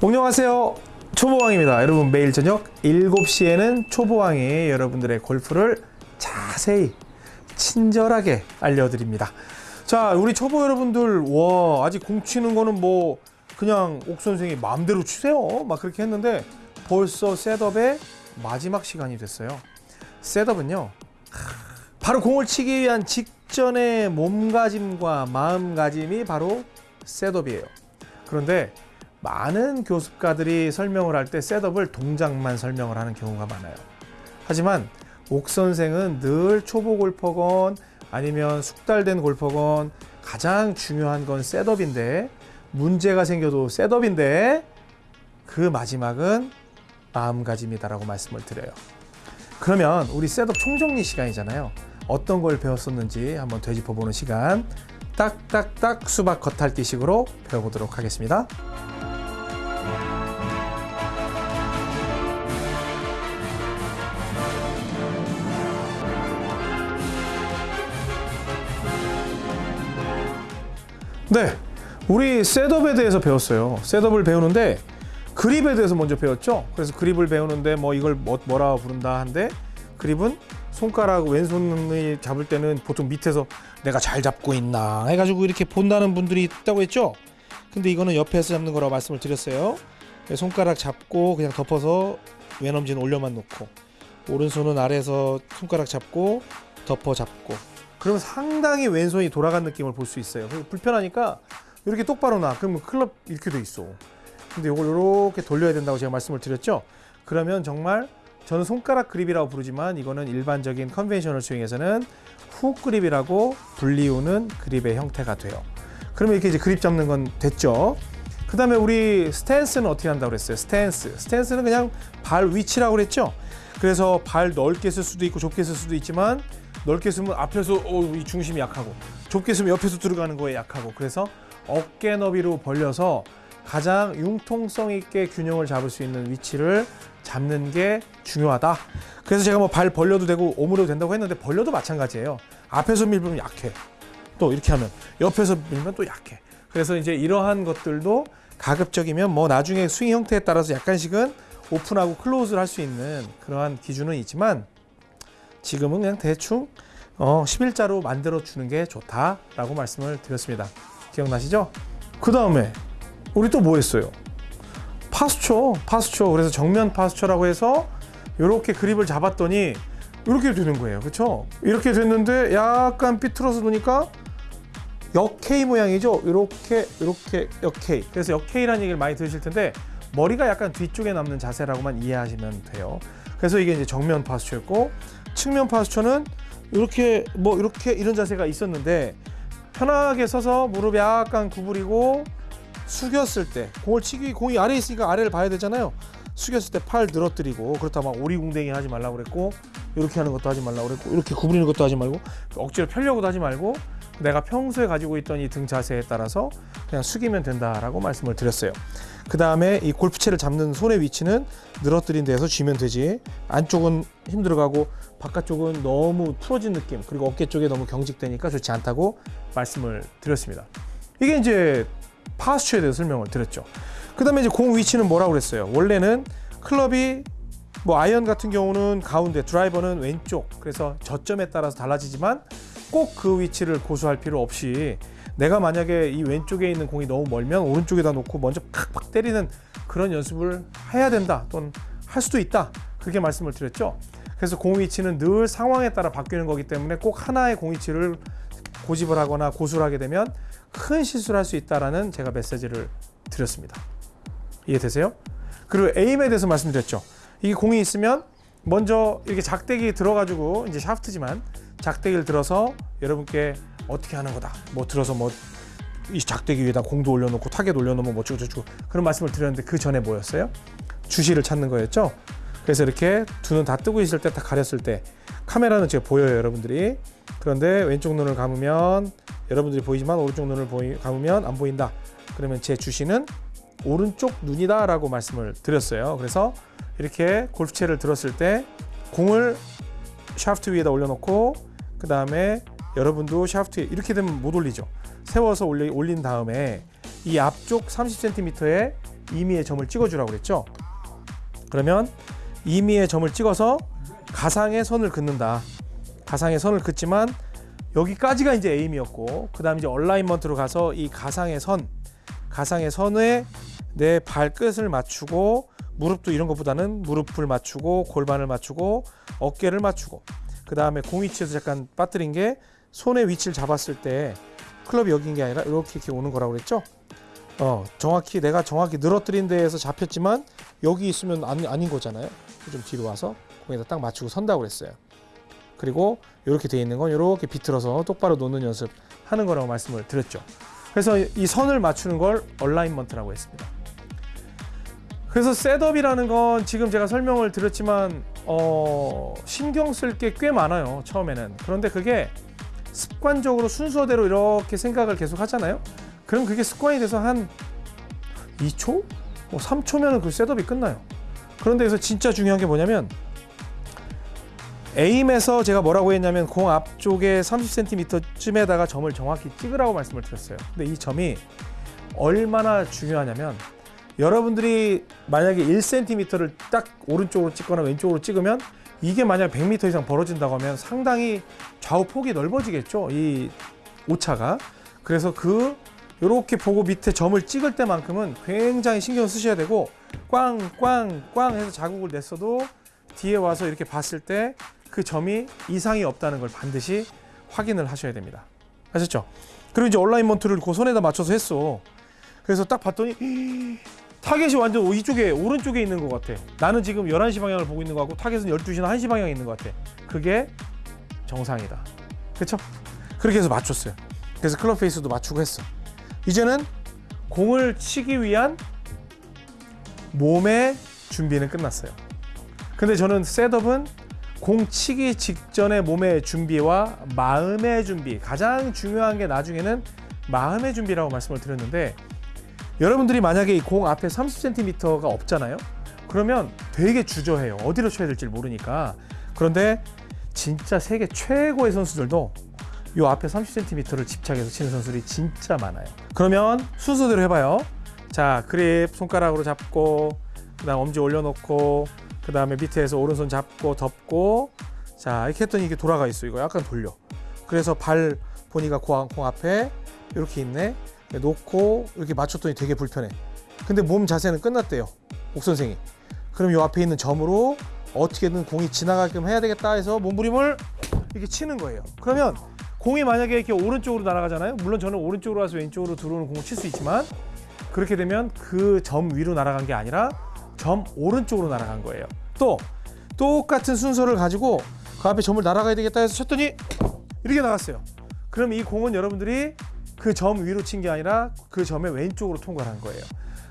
안녕하세요. 초보왕입니다. 여러분 매일 저녁 7시에는 초보왕이 여러분들의 골프를 자세히 친절하게 알려드립니다. 자 우리 초보 여러분들 와 아직 공 치는 거는 뭐 그냥 옥 선생이 마음대로 치세요. 막 그렇게 했는데 벌써 셋업의 마지막 시간이 됐어요. 셋업은요 바로 공을 치기 위한 직전의 몸가짐과 마음가짐이 바로 셋업이에요. 그런데 많은 교습가들이 설명을 할 때 셋업을 동작만 설명을 하는 경우가 많아요. 하지만 옥 선생은 늘 초보 골퍼건 아니면 숙달된 골퍼건 가장 중요한 건 셋업인데 문제가 생겨도 셋업인데 그 마지막은 마음가짐이다라고 말씀을 드려요. 그러면 우리 셋업 총정리 시간이잖아요. 어떤 걸 배웠었는지 한번 되짚어보는 시간 딱딱딱 수박 겉핥기식으로 배워보도록 하겠습니다. 네, 우리 셋업에 대해서 배웠어요. 셋업을 배우는데 그립에 대해서 먼저 배웠죠. 그래서 그립을 배우는데 뭐 이걸 뭐, 뭐라 부른다 한데 그립은 손가락 왼손이 잡을 때는 보통 밑에서 내가 잘 잡고 있나 해가지고 이렇게 본다는 분들이 있다고 했죠. 근데 이거는 옆에서 잡는 거라고 말씀을 드렸어요. 손가락 잡고 그냥 덮어서 왼엄지는 올려만 놓고 오른손은 아래에서 손가락 잡고 덮어 잡고 그러면 상당히 왼손이 돌아간 느낌을 볼 수 있어요. 불편하니까 이렇게 똑바로 놔. 그러면 클럽 이렇게 돼 있어. 근데 이걸 이렇게 돌려야 된다고 제가 말씀을 드렸죠. 그러면 정말 저는 손가락 그립이라고 부르지만 이거는 일반적인 conventional 스윙에서는 훅 그립이라고 불리우는 그립의 형태가 돼요. 그러면 이렇게 이제 그립 잡는 건 됐죠. 그 다음에 우리 스탠스는 어떻게 한다고 그랬어요? 스탠스. 스탠스는 그냥 발 위치라고 그랬죠. 그래서 발 넓게 쓸 수도 있고 좁게 쓸 수도 있지만 넓게 쓰면 앞에서 어, 이 중심이 약하고 좁게 쓰면 옆에서 들어가는 거에 약하고 그래서 어깨 너비로 벌려서 가장 융통성 있게 균형을 잡을 수 있는 위치를 잡는 게 중요하다. 그래서 제가 뭐 발 벌려도 되고 오므려도 된다고 했는데 벌려도 마찬가지예요. 앞에서 밀면 약해. 또 이렇게 하면 옆에서 밀면 또 약해. 그래서 이제 이러한 것들도 가급적이면 뭐 나중에 스윙 형태에 따라서 약간씩은 오픈하고 클로즈를 할 수 있는 그러한 기준은 있지만 지금은 그냥 대충 어, 11자로 만들어 주는 게 좋다라고 말씀을 드렸습니다. 기억나시죠? 그 다음에 우리 또 뭐 했어요? 파스처, 파스처. 그래서 정면 파스처라고 해서 이렇게 그립을 잡았더니 이렇게 되는 거예요. 그렇죠? 이렇게 됐는데 약간 삐뚤어서 놓으니까 역K 모양이죠. 이렇게 이렇게 역K. 그래서 역K라는 얘기를 많이 들으실 텐데 머리가 약간 뒤쪽에 남는 자세라고만 이해하시면 돼요. 그래서 이게 이제 정면 파스처였고 측면 파스처는 이렇게 뭐 이렇게 이런 자세가 있었는데 편하게 서서 무릎 약간 구부리고 숙였을 때 공을 치기 공이 아래에 있으니까 아래를 봐야 되잖아요. 숙였을 때 팔 늘어뜨리고 그렇다 막 오리궁뎅이 하지 말라고 그랬고 이렇게 하는 것도 하지 말라고 그랬고 이렇게 구부리는 것도 하지 말고 억지로 펴려고도 하지 말고 내가 평소에 가지고 있던 이 등 자세에 따라서 그냥 숙이면 된다라고 말씀을 드렸어요. 그 다음에 이 골프채를 잡는 손의 위치는 늘어뜨린 데에서 쥐면 되지 안쪽은 힘들어가고 바깥쪽은 너무 풀어진 느낌 그리고 어깨 쪽에 너무 경직되니까 좋지 않다고 말씀을 드렸습니다. 이게 이제 파스처에 대해서 설명을 드렸죠. 그 다음에 이제 공 위치는 뭐라고 그랬어요? 원래는 클럽이 뭐 아이언 같은 경우는 가운데 드라이버는 왼쪽 그래서 저점에 따라서 달라지지만 꼭 그 위치를 고수할 필요 없이 내가 만약에 이 왼쪽에 있는 공이 너무 멀면 오른쪽에다 놓고 먼저 팍팍 때리는 그런 연습을 해야 된다 또는 할 수도 있다. 그렇게 말씀을 드렸죠. 그래서 공 위치는 늘 상황에 따라 바뀌는 거기 때문에 꼭 하나의 공 위치를 고집을 하거나 고수를 하게 되면 큰 실수를 할 수 있다라는 제가 메시지를 드렸습니다. 이해되세요? 그리고 에임에 대해서 말씀드렸죠. 이게 공이 있으면 먼저 이렇게 작대기 들어가지고 이제 샤프트지만 작대기를 들어서 여러분께 어떻게 하는 거다. 뭐 들어서 뭐 이 작대기 위에다 공도 올려놓고 타겟 올려놓으면 뭐 어쩌고 저쩌고 그런 말씀을 드렸는데 그 전에 뭐였어요? 주시를 찾는 거였죠. 그래서 이렇게 두 눈 다 뜨고 있을 때딱 가렸을 때 카메라는 지금 보여요 여러분들이 그런데 왼쪽 눈을 감으면 여러분들이 보이지만 오른쪽 눈을 보이, 감으면 안 보인다 그러면 제 주시는 오른쪽 눈이다 라고 말씀을 드렸어요 그래서 이렇게 골프채를 들었을 때 공을 샤프트 위에다 올려놓고 그 다음에 여러분도 샤프트에 이렇게 되면 못 올리죠. 세워서 올린 다음에 이 앞쪽 30cm에 임의의 점을 찍어주라고 그랬죠. 그러면 임의의 점을 찍어서 가상의 선을 긋는다. 가상의 선을 긋지만 여기까지가 이제 에임이었고 그 다음 이제 얼라인먼트로 가서 이 가상의 선, 가상의 선에 내 발끝을 맞추고 무릎도 이런 것보다는 무릎을 맞추고 골반을 맞추고 어깨를 맞추고 그 다음에 공 위치에서 잠깐 빠뜨린 게 손의 위치를 잡았을 때 클럽이 여기인 게 아니라 이렇게 이렇게 오는 거라고 그랬죠. 어 정확히 내가 정확히 늘어뜨린 데에서 잡혔지만 여기 있으면 아니, 아닌 거잖아요. 좀 뒤로 와서 공에다 딱 맞추고 선다고 그랬어요. 그리고 이렇게 돼 있는 건 이렇게 비틀어서 똑바로 놓는 연습 하는 거라고 말씀을 드렸죠. 그래서 이 선을 맞추는 걸 얼라인먼트라고 했습니다. 그래서 셋업이라는 건 지금 제가 설명을 드렸지만 어, 신경 쓸 게 꽤 많아요 처음에는. 그런데 그게 습관적으로 순서대로 이렇게 생각을 계속 하잖아요? 그럼 그게 습관이 돼서 한 2초? 뭐 3초면은 그 셋업이 끝나요. 그런데 여기서 진짜 중요한 게 뭐냐면 aim에서 제가 뭐라고 했냐면 공 앞쪽에 30cm쯤에다가 점을 정확히 찍으라고 말씀을 드렸어요. 근데 이 점이 얼마나 중요하냐면 여러분들이 만약에 1cm를 딱 오른쪽으로 찍거나 왼쪽으로 찍으면 이게 만약 100m 이상 벌어진다고 하면 상당히 좌우 폭이 넓어지겠죠. 이 오차가. 그래서 그 이렇게 보고 밑에 점을 찍을 때만큼은 굉장히 신경을 쓰셔야 되고 꽝꽝꽝 해서 자국을 냈어도 뒤에 와서 이렇게 봤을 때 그 점이 이상이 없다는 걸 반드시 확인을 하셔야 됩니다. 아셨죠? 그리고 이제 alignment를 그 손에다 맞춰서 했어. 그래서 딱 봤더니 타겟이 완전 이쪽에 오른쪽에 있는 것 같아. 나는 지금 11시 방향을 보고 있는 것 같고 타겟은 12시나 1시 방향에 있는 것 같아. 그게 정상이다. 그렇죠? 그렇게 해서 맞췄어요. 그래서 클럽 페이스도 맞추고 했어. 이제는 공을 치기 위한 몸의 준비는 끝났어요. 근데 저는 셋업은 공 치기 직전의 몸의 준비와 마음의 준비 가장 중요한 게 나중에는 마음의 준비라고 말씀을 드렸는데 여러분들이 만약에 이공 앞에 30cm가 없잖아요. 그러면 되게 주저해요. 어디로 쳐야 될지 모르니까. 그런데 진짜 세계 최고의 선수들도 이 앞에 30cm를 집착해서 치는 선수들이 진짜 많아요. 그러면 순서대로 해봐요. 자, 그립 손가락으로 잡고, 그 다음 엄지 올려놓고, 그 다음에 밑에서 오른손 잡고 덮고, 자 이렇게 했더니 이게 돌아가 있어. 이거 약간 돌려. 그래서 발 보니까 공, 공 앞에 이렇게 있네. 놓고 이렇게 맞췄더니 되게 불편해. 근데 몸 자세는 끝났대요. 옥 선생이. 그럼 요 앞에 있는 점으로 어떻게든 공이 지나가게끔 해야 되겠다 해서 몸부림을 이렇게 치는 거예요. 그러면 공이 만약에 이렇게 오른쪽으로 날아가잖아요. 물론 저는 오른쪽으로 와서 왼쪽으로 들어오는 공을 칠 수 있지만 그렇게 되면 그 점 위로 날아간 게 아니라 점 오른쪽으로 날아간 거예요. 또 똑같은 순서를 가지고 그 앞에 점을 날아가야 되겠다 해서 쳤더니 이렇게 나갔어요. 그럼 이 공은 여러분들이 그 점 위로 친 게 아니라 그 점의 왼쪽으로 통과를 한 거예요.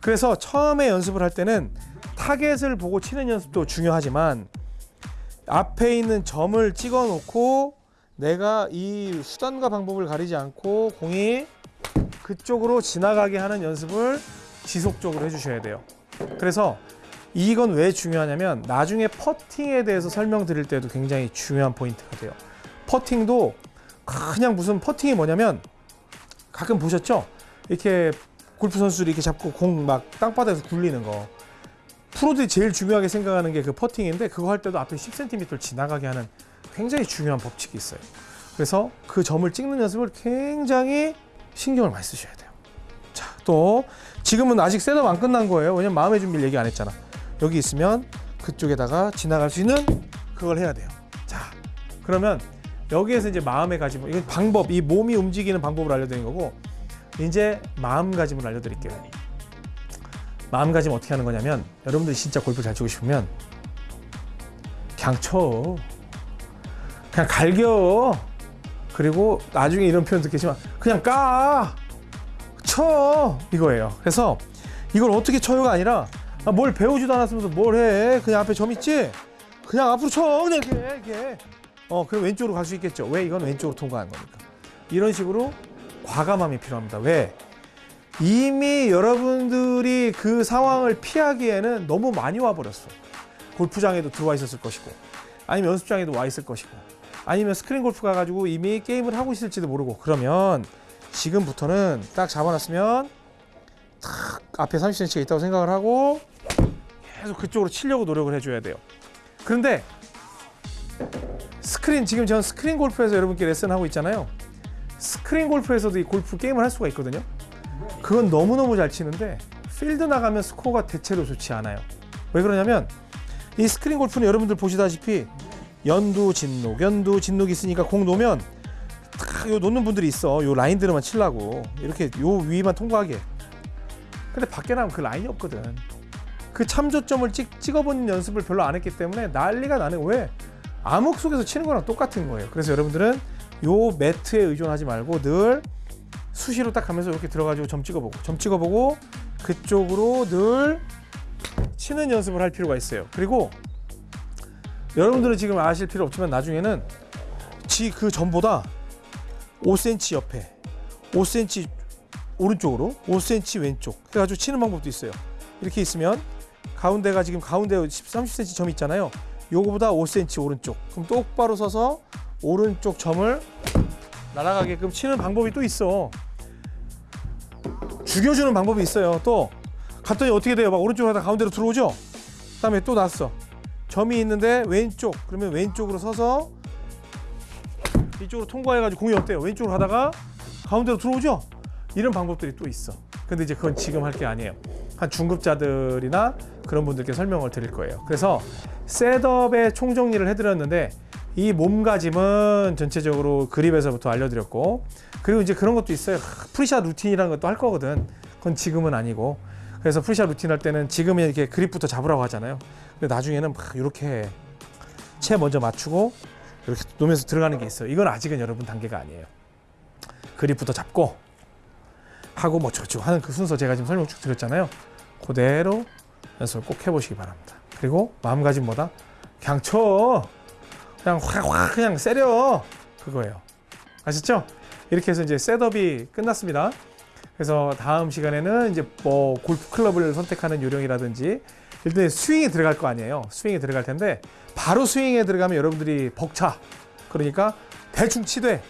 그래서 처음에 연습을 할 때는 타겟을 보고 치는 연습도 중요하지만 앞에 있는 점을 찍어 놓고 내가 이 수단과 방법을 가리지 않고 공이 그쪽으로 지나가게 하는 연습을 지속적으로 해주셔야 돼요. 그래서 이건 왜 중요하냐면 나중에 퍼팅에 대해서 설명드릴 때도 굉장히 중요한 포인트가 돼요. 퍼팅도 그냥 무슨 퍼팅이 뭐냐면 가끔 보셨죠? 이렇게 골프 선수들이 이렇게 잡고 공 막 땅바닥에서 굴리는 거. 프로들이 제일 중요하게 생각하는 게 그 퍼팅인데 그거 할 때도 앞에 10cm를 지나가게 하는 굉장히 중요한 법칙이 있어요. 그래서 그 점을 찍는 연습을 굉장히 신경을 많이 쓰셔야 돼요. 자, 또 지금은 아직 셋업 안 끝난 거예요. 왜냐면 마음의 준비를 얘기 안 했잖아. 여기 있으면 그쪽에다가 지나갈 수 있는 그걸 해야 돼요. 자, 그러면 여기에서 이제 마음의 가짐, 이건 방법, 이 몸이 움직이는 방법을 알려드린 거고, 이제 마음가짐을 알려드릴게요. 마음가짐 어떻게 하는 거냐면, 여러분들이 진짜 골프 잘 치고 싶으면 그냥 쳐, 그냥 갈겨. 그리고 나중에 이런 표현 듣겠지만 그냥 까, 쳐 이거예요. 그래서 이걸 어떻게 쳐요가 아니라 아, 뭘 배우지도 않았으면서 뭘 해? 그냥 앞에 점 있지? 그냥 앞으로 쳐 그냥 이렇게 이렇게. 어 그럼 왼쪽으로 갈 수 있겠죠. 왜 이건 왼쪽으로 통과한 거니까. 이런 식으로 과감함이 필요합니다. 왜? 이미 여러분들이 그 상황을 피하기에는 너무 많이 와버렸어. 골프장에도 들어와 있었을 것이고, 아니면 연습장에도 와 있을 것이고, 아니면 스크린 골프 가가지고 이미 게임을 하고 있을지도 모르고, 그러면 지금부터는 딱 잡아놨으면 탁 앞에 30cm가 있다고 생각을 하고 계속 그쪽으로 치려고 노력을 해줘야 돼요. 그런데 스크린 지금 저는 스크린 골프에서 여러분께 레슨하고 있잖아요. 스크린 골프에서도 이 골프 게임을 할 수가 있거든요. 그건 너무너무 잘 치는데 필드 나가면 스코어가 대체로 좋지 않아요. 왜 그러냐면 이 스크린 골프는 여러분들 보시다시피 연두 진녹, 연두 진녹 있으니까 공 놓으면 딱요 놓는 분들이 있어. 요 라인들만 치려고 이렇게 요 위만 통과하게. 근데 밖에 나면 그 라인이 없거든. 그 참조점을 찍, 찍어보는 연습을 별로 안 했기 때문에 난리가 나는 왜 암흑 속에서 치는 거랑 똑같은 거예요. 그래서 여러분들은 요 매트에 의존하지 말고 늘 수시로 딱 가면서 이렇게 들어가지고 점 찍어보고 점 찍어보고 그쪽으로 늘 치는 연습을 할 필요가 있어요. 그리고 여러분들은 지금 아실 필요 없지만 나중에는 지그 점보다 5cm 옆에 5cm 오른쪽으로 5cm 왼쪽 그래가지고 치는 방법도 있어요. 이렇게 있으면 가운데가 지금 가운데 10, 30cm 점 있잖아요. 요거보다 5cm 오른쪽. 그럼 똑바로 서서 오른쪽 점을 날아가게끔 치는 방법이 또 있어. 죽여주는 방법이 있어요. 또 갔더니 어떻게 돼요? 막 오른쪽으로 하다 가운데로 들어오죠? 그다음에 또 났어. 점이 있는데 왼쪽. 그러면 왼쪽으로 서서 이쪽으로 통과해가지고 공이 어때요? 왼쪽으로 하다가 가운데로 들어오죠? 이런 방법들이 또 있어. 근데 이제 그건 지금 할 게 아니에요. 한 중급자들이나 그런 분들께 설명을 드릴 거예요. 그래서 setup의 총정리를 해드렸는데 이 몸가짐은 전체적으로 그립에서부터 알려드렸고 그리고 이제 그런 것도 있어요. pre-shot routine이라는 것도 할 거거든. 그건 지금은 아니고 그래서 pre-shot routine 할 때는 지금은 이렇게 그립부터 잡으라고 하잖아요. 근데 나중에는 막 이렇게 채 먼저 맞추고 이렇게 놓으면서 들어가는 게 있어요. 이건 아직은 여러분 단계가 아니에요. 그립부터 잡고 하고 뭐 저쪽 하는 그 순서 제가 지금 설명 쭉 드렸잖아요. 그대로 연습을 꼭 해보시기 바랍니다. 그리고 마음가짐보다 그냥 쳐 그냥 확확 그냥 세려 그거예요. 아셨죠? 이렇게 해서 이제 setup이 끝났습니다. 그래서 다음 시간에는 이제 뭐 골프 클럽을 선택하는 요령이라든지 일단 스윙에 들어갈 거 아니에요. 스윙에 들어갈 텐데 바로 스윙에 들어가면 여러분들이 벅차. 그러니까 대충 치되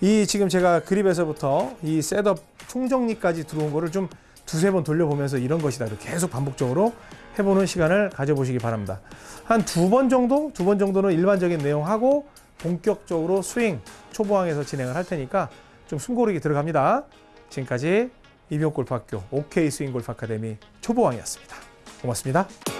이 지금 제가 그립에서부터 이 setup 총정리까지 들어온 거를 좀 두세 번 돌려보면서 이런 것이다. 계속 반복적으로 해보는 시간을 가져보시기 바랍니다. 한 두 번 정도, 두 번 정도는 일반적인 내용하고 본격적으로 스윙 초보왕에서 진행을 할 테니까 좀 숨고르기 들어갑니다. 지금까지 이병골프학교 OK 스윙 골프 아카데미 초보왕이었습니다. 고맙습니다.